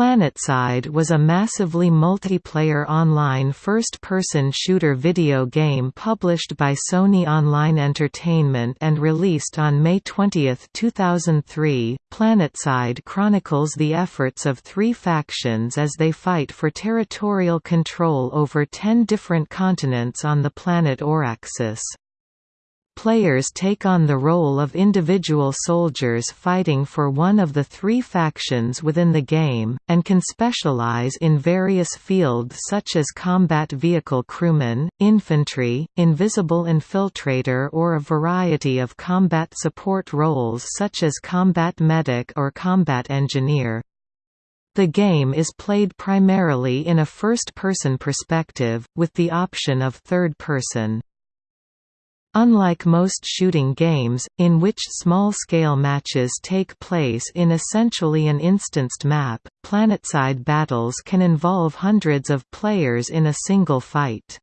PlanetSide was a massively multiplayer online first-person shooter video game published by Sony Online Entertainment and released on May 20, 2003. PlanetSide chronicles the efforts of three factions as they fight for territorial control over ten different continents on the planet Auraxis. Players take on the role of individual soldiers fighting for one of the three factions within the game, and can specialize in various fields such as combat vehicle crewman, infantry, invisible infiltrator or a variety of combat support roles such as combat medic or combat engineer. The game is played primarily in a first-person perspective, with the option of third-person. Unlike most shooting games, in which small-scale matches take place in essentially an instanced map, planetside battles can involve hundreds of players in a single fight.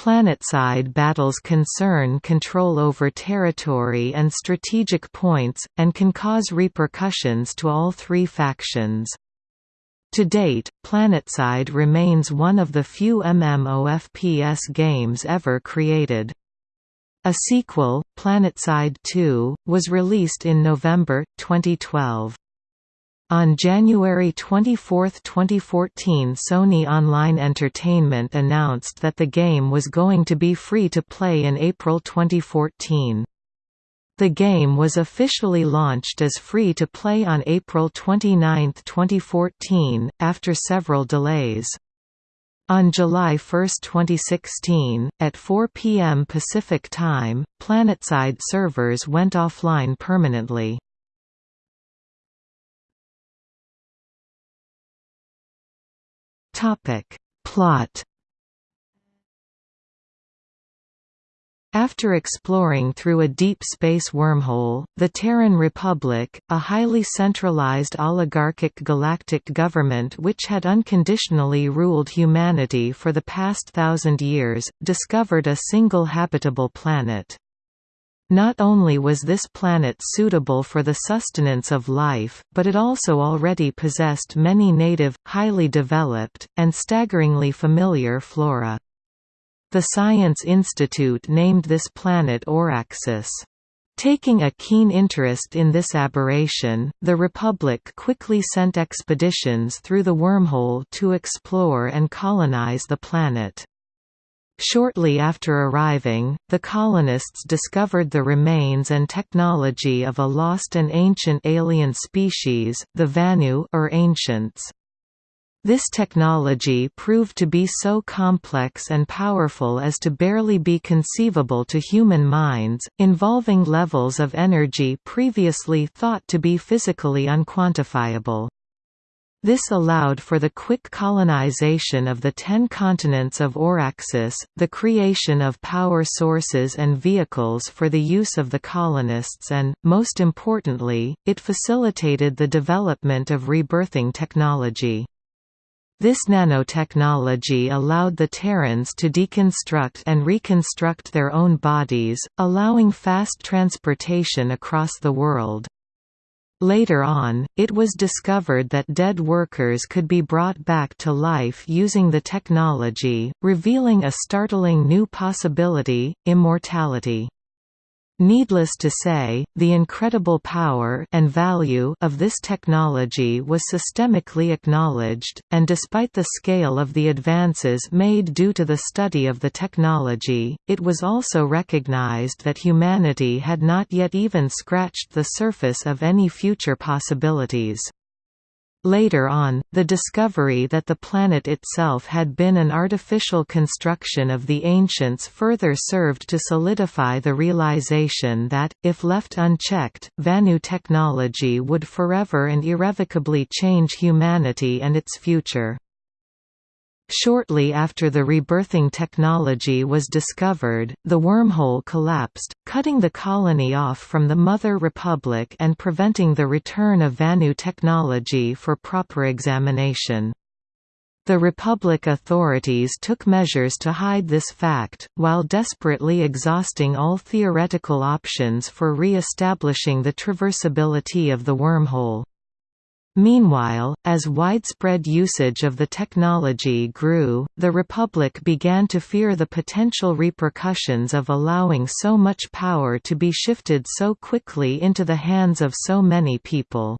Planetside battles concern control over territory and strategic points, and can cause repercussions to all three factions. To date, Planetside remains one of the few MMOFPS games ever created. A sequel, PlanetSide 2, was released in November, 2012. On January 24, 2014 Sony Online Entertainment announced that the game was going to be free to play in April 2014. The game was officially launched as free to play on April 29, 2014, after several delays. On July 1, 2016, at 4 p.m. Pacific Time, PlanetSide servers went offline permanently. Plot After exploring through a deep space wormhole, the Terran Republic, a highly centralized oligarchic galactic government which had unconditionally ruled humanity for the past thousand years, discovered a single habitable planet. Not only was this planet suitable for the sustenance of life, but it also already possessed many native, highly developed, and staggeringly familiar flora. The Science Institute named this planet Auraxis. Taking a keen interest in this aberration, the Republic quickly sent expeditions through the wormhole to explore and colonize the planet. Shortly after arriving, the colonists discovered the remains and technology of a lost and ancient alien species, the Vanu or Ancients. This technology proved to be so complex and powerful as to barely be conceivable to human minds, involving levels of energy previously thought to be physically unquantifiable. This allowed for the quick colonization of the ten continents of Auraxis, the creation of power sources and vehicles for the use of the colonists and, most importantly, it facilitated the development of rebirthing technology. This nanotechnology allowed the Terrans to deconstruct and reconstruct their own bodies, allowing fast transportation across the world. Later on, it was discovered that dead workers could be brought back to life using the technology, revealing a startling new possibility, immortality. Needless to say, the incredible power and value of this technology was systemically acknowledged, and despite the scale of the advances made due to the study of the technology, it was also recognized that humanity had not yet even scratched the surface of any future possibilities. Later on, the discovery that the planet itself had been an artificial construction of the ancients further served to solidify the realization that, if left unchecked, Vanu technology would forever and irrevocably change humanity and its future. Shortly after the rebirthing technology was discovered, the wormhole collapsed, cutting the colony off from the Mother Republic and preventing the return of Vanu technology for proper examination. The Republic authorities took measures to hide this fact, while desperately exhausting all theoretical options for re-establishing the traversability of the wormhole. Meanwhile, as widespread usage of the technology grew, the Republic began to fear the potential repercussions of allowing so much power to be shifted so quickly into the hands of so many people.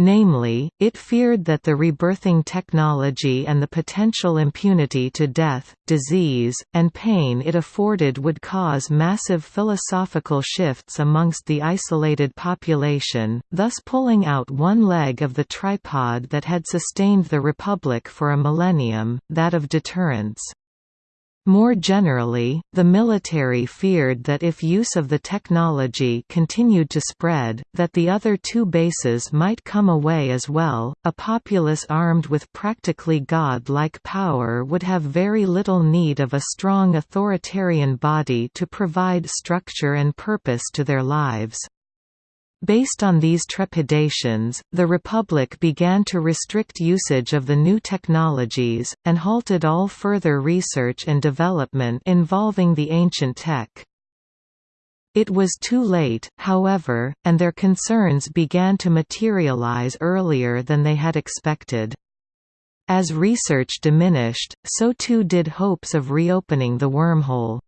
Namely, it feared that the rebirthing technology and the potential impunity to death, disease, and pain it afforded would cause massive philosophical shifts amongst the isolated population, thus pulling out one leg of the tripod that had sustained the Republic for a millennium, that of deterrence. More generally, the military feared that if use of the technology continued to spread, that the other two bases might come away as well. A populace armed with practically god-like power would have very little need of a strong authoritarian body to provide structure and purpose to their lives. Based on these trepidations, the Republic began to restrict usage of the new technologies, and halted all further research and development involving the ancient tech. It was too late, however, and their concerns began to materialize earlier than they had expected. As research diminished, so too did hopes of reopening the wormhole.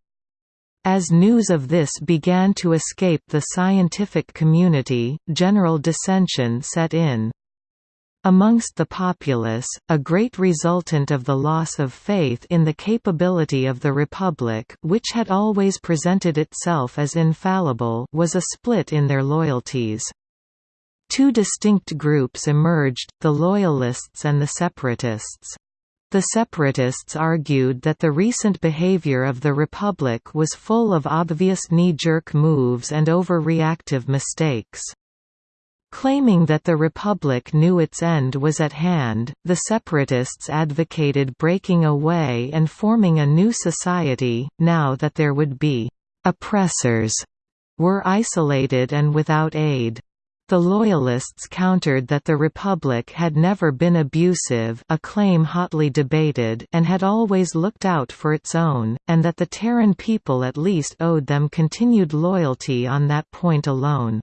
As news of this began to escape the scientific community, general dissension set in. Amongst the populace, a great resultant of the loss of faith in the capability of the Republic which had always presented itself as infallible was a split in their loyalties. Two distinct groups emerged, the Loyalists and the Separatists. The separatists argued that the recent behavior of the Republic was full of obvious knee-jerk moves and overreactive mistakes. Claiming that the Republic knew its end was at hand, the separatists advocated breaking away and forming a new society, now that there would be «oppressors» were isolated and without aid. The Loyalists countered that the Republic had never been abusive a claim hotly debated and had always looked out for its own, and that the Terran people at least owed them continued loyalty on that point alone.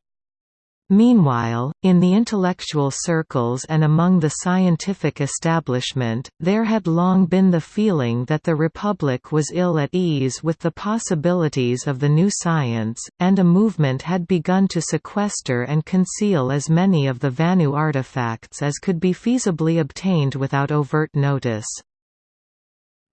Meanwhile, in the intellectual circles and among the scientific establishment, there had long been the feeling that the Republic was ill at ease with the possibilities of the new science, and a movement had begun to sequester and conceal as many of the Vanu artifacts as could be feasibly obtained without overt notice.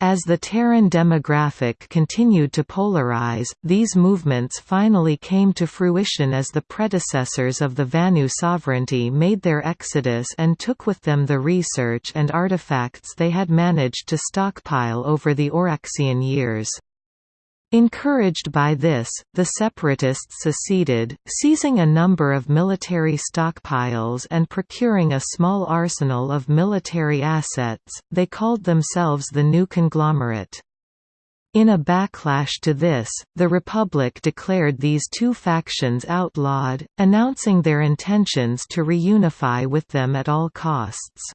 As the Terran demographic continued to polarize, these movements finally came to fruition as the predecessors of the Vanu sovereignty made their exodus and took with them the research and artifacts they had managed to stockpile over the Auraxian years. Encouraged by this, the separatists seceded, seizing a number of military stockpiles and procuring a small arsenal of military assets, they called themselves the New Conglomerate. In a backlash to this, the Republic declared these two factions outlawed, announcing their intentions to reunify with them at all costs.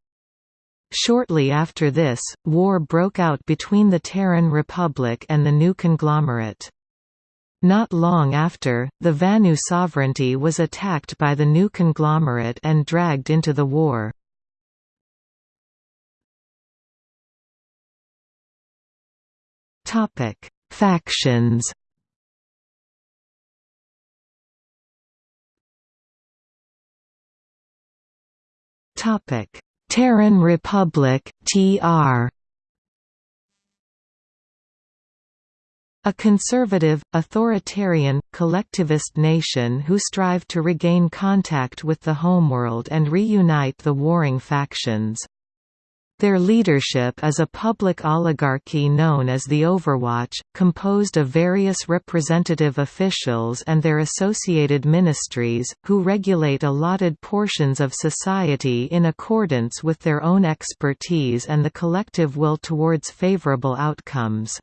Shortly after this, war broke out between the Terran Republic and the new conglomerate. Not long after, the Vanu sovereignty was attacked by the new conglomerate and dragged into the war. Factions Terran Republic (TR). A conservative, authoritarian, collectivist nation who strive to regain contact with the homeworld and reunite the warring factions. Their leadership is a public oligarchy known as the Overwatch, composed of various representative officials and their associated ministries, who regulate allotted portions of society in accordance with their own expertise and the collective will towards favorable outcomes.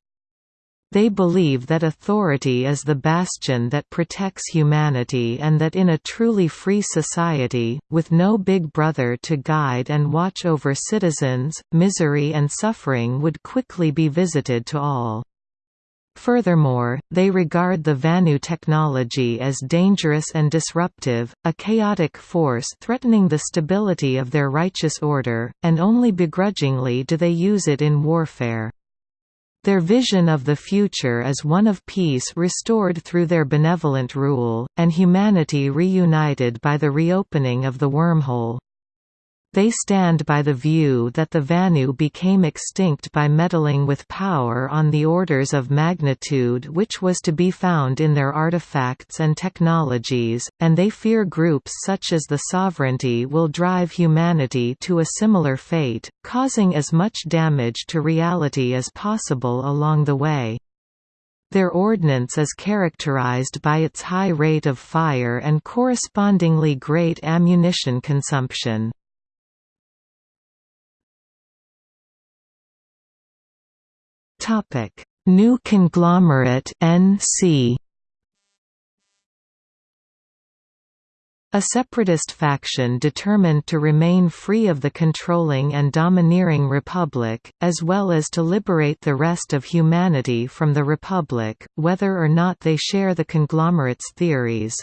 They believe that authority is the bastion that protects humanity and that in a truly free society, with no big brother to guide and watch over citizens, misery and suffering would quickly be visited to all. Furthermore, they regard the Vanu technology as dangerous and disruptive, a chaotic force threatening the stability of their righteous order, and only begrudgingly do they use it in warfare. Their vision of the future is one of peace restored through their benevolent rule, and humanity reunited by the reopening of the wormhole. They stand by the view that the Vanu became extinct by meddling with power on the orders of magnitude which was to be found in their artifacts and technologies, and they fear groups such as the Sovereignty will drive humanity to a similar fate, causing as much damage to reality as possible along the way. Their ordnance is characterized by its high rate of fire and correspondingly great ammunition consumption. Topic: New conglomerate NC. A separatist faction determined to remain free of the controlling and domineering Republic, as well as to liberate the rest of humanity from the Republic, whether or not they share the conglomerate's theories.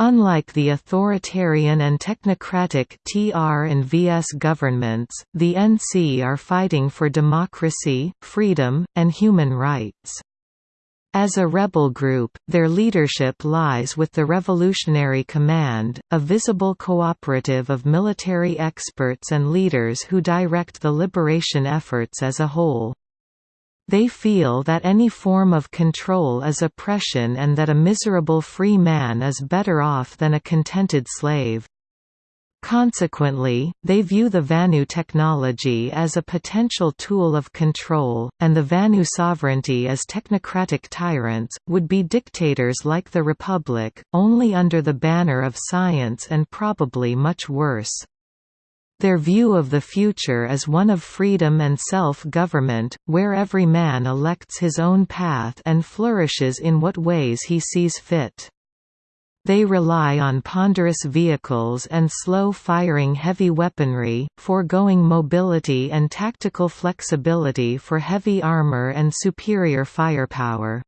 Unlike the authoritarian and technocratic TR and VS governments, the NC are fighting for democracy, freedom, and human rights. As a rebel group, their leadership lies with the Revolutionary Command, a visible cooperative of military experts and leaders who direct the liberation efforts as a whole. They feel that any form of control is oppression and that a miserable free man is better off than a contented slave. Consequently, they view the Vanu technology as a potential tool of control, and the Vanu sovereignty as technocratic tyrants, would be dictators like the Republic, only under the banner of science and probably much worse. Their view of the future is one of freedom and self-government, where every man elects his own path and flourishes in what ways he sees fit. They rely on ponderous vehicles and slow-firing heavy weaponry, foregoing mobility and tactical flexibility for heavy armor and superior firepower.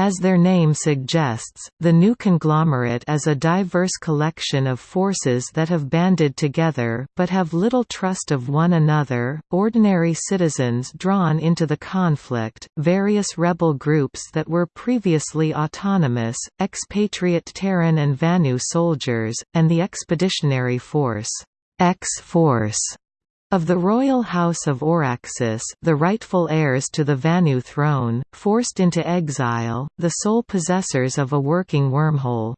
As their name suggests, the new conglomerate is a diverse collection of forces that have banded together but have little trust of one another, ordinary citizens drawn into the conflict, various rebel groups that were previously autonomous, expatriate Terran and Vanu soldiers, and the expeditionary force X-Force of the royal house of Auraxis the rightful heirs to the Vanu throne, forced into exile, the sole possessors of a working wormhole.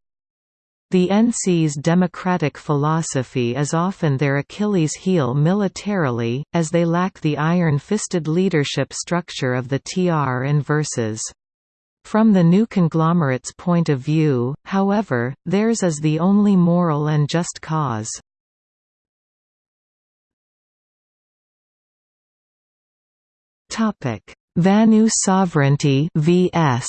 The NC's democratic philosophy is often their Achilles heel militarily, as they lack the iron-fisted leadership structure of the TR and Verses. From the new conglomerate's point of view, however, theirs is the only moral and just cause. Topic: Vanu sovereignty vs.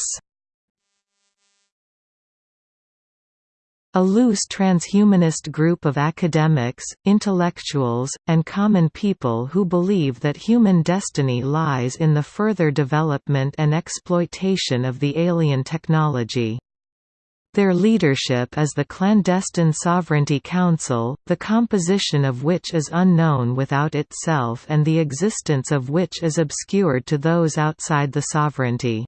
A loose transhumanist group of academics, intellectuals, and common people who believe that human destiny lies in the further development and exploitation of the alien technology. Their leadership is the clandestine Sovereignty Council, the composition of which is unknown without itself and the existence of which is obscured to those outside the sovereignty.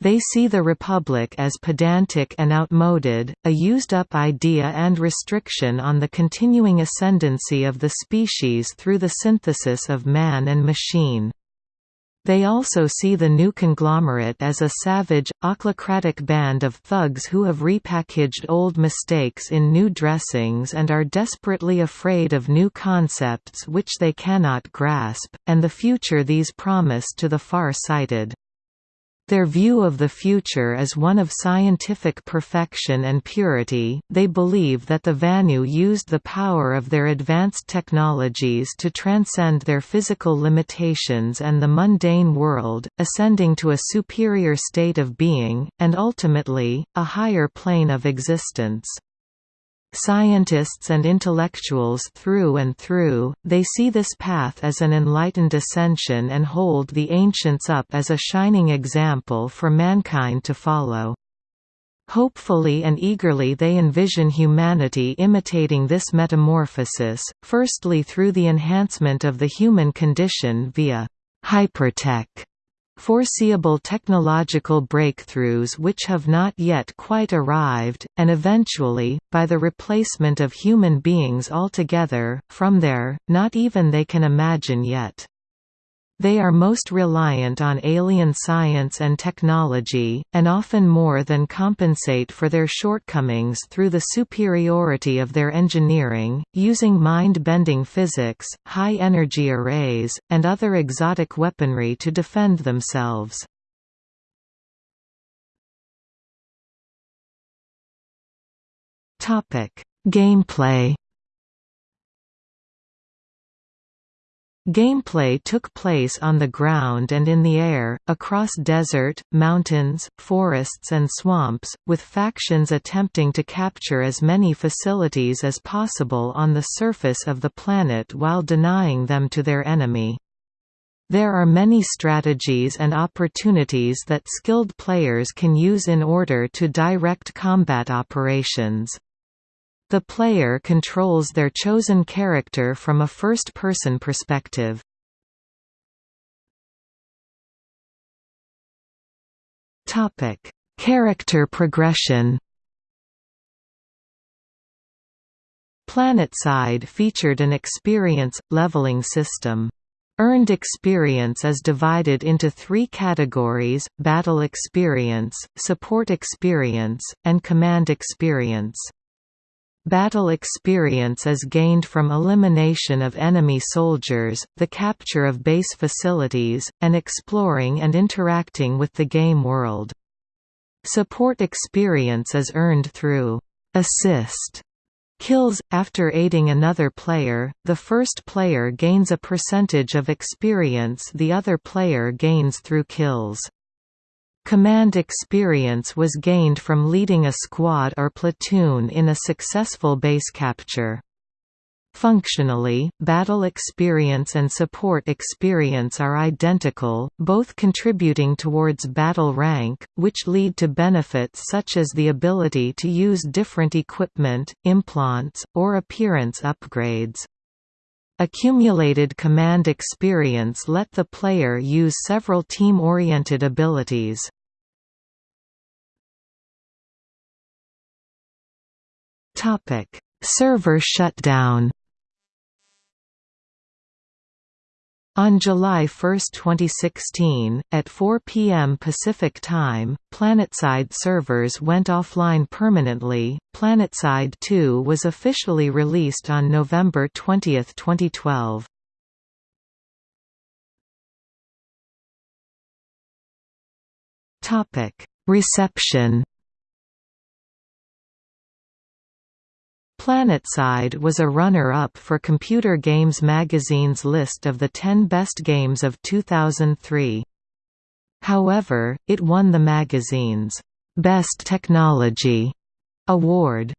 They see the Republic as pedantic and outmoded, a used-up idea and restriction on the continuing ascendancy of the species through the synthesis of man and machine. They also see the new conglomerate as a savage, ochlocratic band of thugs who have repackaged old mistakes in new dressings and are desperately afraid of new concepts which they cannot grasp, and the future these promise to the far-sighted. Their view of the future is one of scientific perfection and purity. They believe that the Vanu used the power of their advanced technologies to transcend their physical limitations and the mundane world, ascending to a superior state of being, and ultimately, a higher plane of existence. Scientists and intellectuals through and through, they see this path as an enlightened ascension and hold the ancients up as a shining example for mankind to follow. Hopefully and eagerly they envision humanity imitating this metamorphosis, firstly through the enhancement of the human condition via hypertech foreseeable technological breakthroughs which have not yet quite arrived, and eventually, by the replacement of human beings altogether, from there, not even they can imagine yet. They are most reliant on alien science and technology, and often more than compensate for their shortcomings through the superiority of their engineering, using mind-bending physics, high-energy arrays, and other exotic weaponry to defend themselves. Gameplay Gameplay took place on the ground and in the air, across desert, mountains, forests and swamps, with factions attempting to capture as many facilities as possible on the surface of the planet while denying them to their enemy. There are many strategies and opportunities that skilled players can use in order to direct combat operations. The player controls their chosen character from a first-person perspective. Topic: Character progression. PlanetSide featured an experience leveling system. Earned experience is divided into three categories, battle experience, support experience, and command experience. Battle experience is gained from elimination of enemy soldiers, the capture of base facilities, and exploring and interacting with the game world. Support experience is earned through assist kills. After aiding another player, the first player gains a percentage of experience the other player gains through kills. Command experience was gained from leading a squad or platoon in a successful base capture. Functionally, battle experience and support experience are identical, both contributing towards battle rank, which lead to benefits such as the ability to use different equipment, implants, or appearance upgrades. Accumulated command experience let the player use several team-oriented abilities. Server shutdown On July 1, 2016, at 4 p.m. Pacific Time, PlanetSide servers went offline permanently. PlanetSide 2 was officially released on November 20, 2012. Topic: Reception PlanetSide was a runner-up for Computer Games magazine's list of the 10 best games of 2003. However, it won the magazine's Best Technology award.